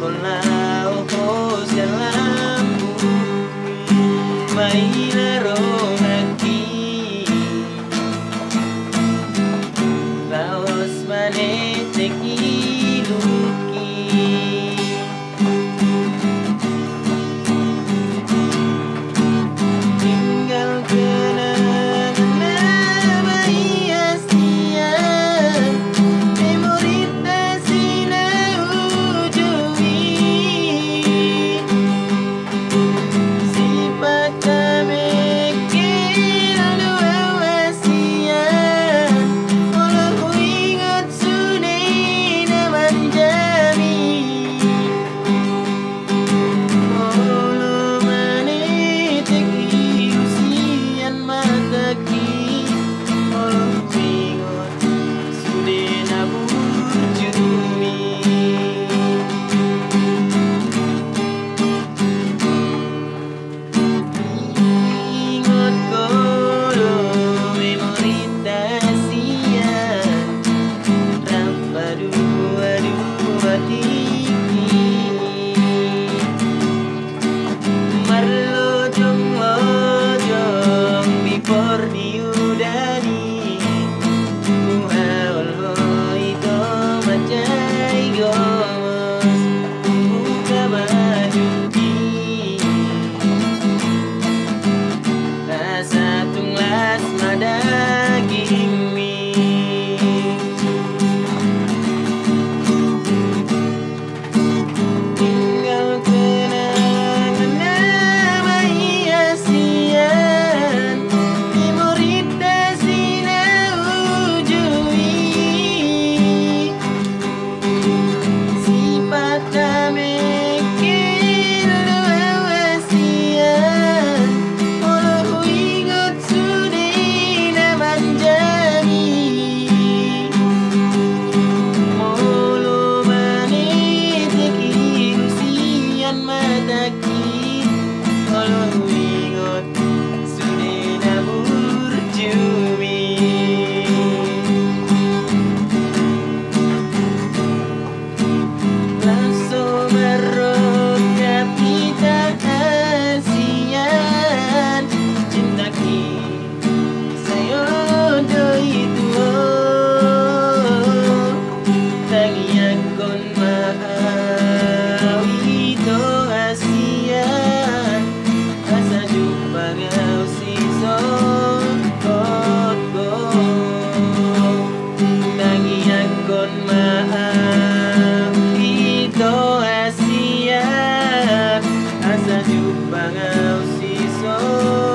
con la ojos y cerrados. Mahal pangausiso